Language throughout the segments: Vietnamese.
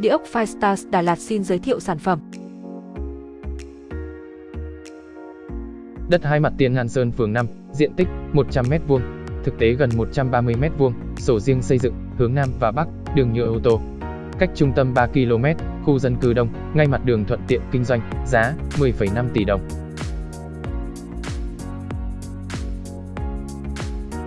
Địa ốc Firestars Đà Lạt xin giới thiệu sản phẩm. Đất hai mặt tiền Ngàn Sơn phường 5, diện tích 100m2, thực tế gần 130m2, sổ riêng xây dựng, hướng Nam và Bắc, đường nhựa ô tô. Cách trung tâm 3 km, khu dân cư đông, ngay mặt đường thuận tiện kinh doanh, giá 10,5 tỷ đồng.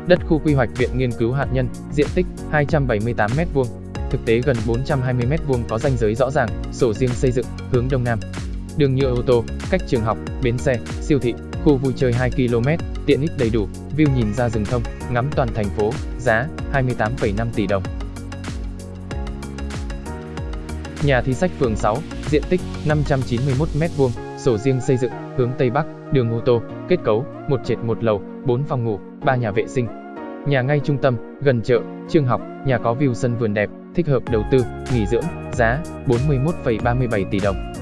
Đất khu quy hoạch Viện Nghiên cứu Hạt nhân, diện tích 278m2, thực tế gần 420m2 có ranh giới rõ ràng, sổ riêng xây dựng, hướng Đông Nam. Đường nhựa ô tô, cách trường học, bến xe, siêu thị, khu vui chơi 2 km, tiện ích đầy đủ, view nhìn ra rừng thông, ngắm toàn thành phố, giá 28,5 tỷ đồng. Nhà thi sách phường 6, diện tích 591m2, sổ riêng xây dựng, hướng Tây Bắc, đường ô tô, kết cấu, một trệt một lầu, 4 phòng ngủ, 3 nhà vệ sinh. Nhà ngay trung tâm, gần chợ, trường học, nhà có view sân vườn đẹp, thích hợp đầu tư, nghỉ dưỡng, giá 41,37 tỷ đồng.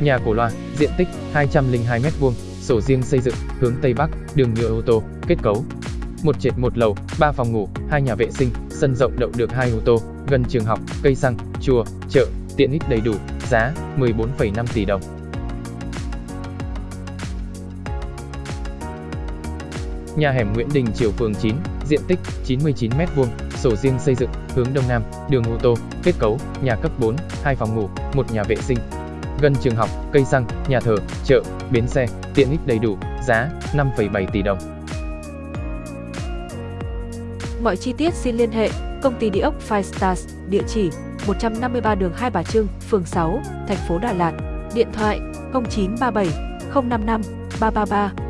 Nhà cổ loa, diện tích 202m2, sổ riêng xây dựng, hướng Tây Bắc, đường nhựa ô tô, kết cấu. Một trệt một lầu, 3 phòng ngủ, 2 nhà vệ sinh, sân rộng đậu được 2 ô tô, gần trường học, cây xăng, chùa, chợ, tiện ích đầy đủ, giá 14,5 tỷ đồng. Nhà hẻm Nguyễn Đình Triều phường 9, diện tích 99m2, sổ riêng xây dựng, hướng Đông Nam, đường ô tô, kết cấu, nhà cấp 4, 2 phòng ngủ, một nhà vệ sinh. Gần trường học, cây xăng, nhà thờ, chợ, bến xe, tiện ích đầy đủ, giá 5,7 tỷ đồng. Mọi chi tiết xin liên hệ công ty địa ốc Five Stars, địa chỉ 153 đường Hai Bà Trưng, phường 6, thành phố Đà Lạt, điện thoại 0937 055 333